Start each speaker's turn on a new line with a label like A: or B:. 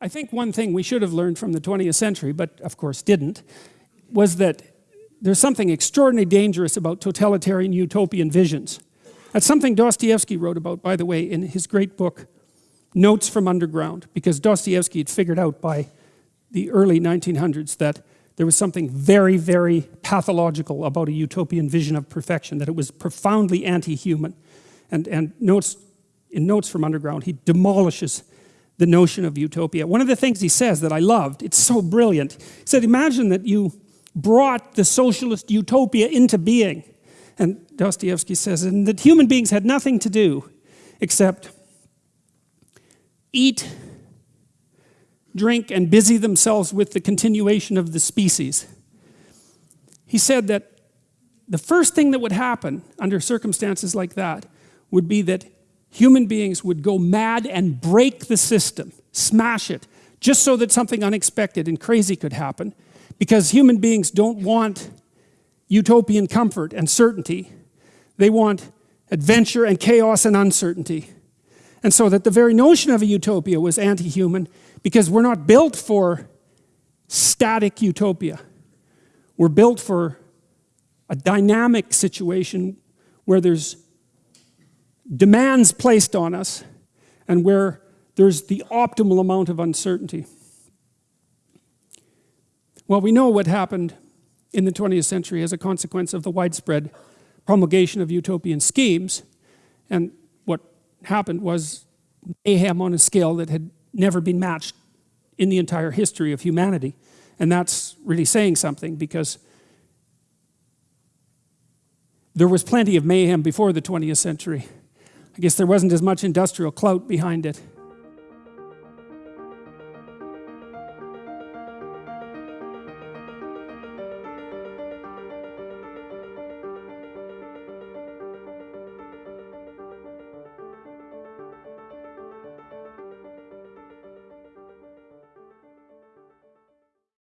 A: I think one thing we should have learned from the 20th century, but of course didn't, was that there's something extraordinarily dangerous about totalitarian utopian visions. That's something Dostoevsky wrote about, by the way, in his great book, Notes from Underground, because Dostoevsky had figured out by the early 1900s that there was something very, very pathological about a utopian vision of perfection, that it was profoundly anti-human. And, and notes, in Notes from Underground, he demolishes the notion of utopia. One of the things he says that I loved, it's so brilliant. He said, imagine that you brought the socialist utopia into being. And Dostoevsky says, and that human beings had nothing to do except eat, drink, and busy themselves with the continuation of the species. He said that the first thing that would happen under circumstances like that would be that human beings would go mad and break the system, smash it, just so that something unexpected and crazy could happen. Because human beings don't want utopian comfort and certainty. They want adventure and chaos and uncertainty. And so that the very notion of a utopia was anti-human because we're not built for static utopia. We're built for a dynamic situation where there's demands placed on us and where there's the optimal amount of uncertainty. Well, we know what happened in the 20th century as a consequence of the widespread promulgation of utopian schemes. And what happened was mayhem on a scale that had never been matched in the entire history of humanity. And that's really saying something because there was plenty of mayhem before the 20th century. I guess there wasn't as much industrial clout behind it.